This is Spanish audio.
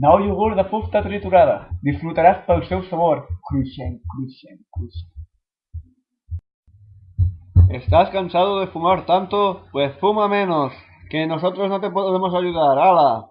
Nou iogurt de fusta triturada. Disfrutarás pel seu sabor. Cruixent, cruixent, cruixent. ¿Estás cansado de fumar tanto? Pues fuma menos, que nosotros no te podemos ayudar. ¡Hala!